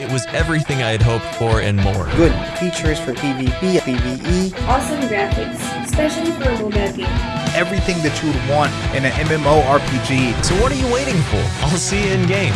It was everything I had hoped for and more. Good features for PvP, PvE. Awesome graphics, especially for a mobile game. Everything that you would want in an MMORPG. So what are you waiting for? I'll see you in game.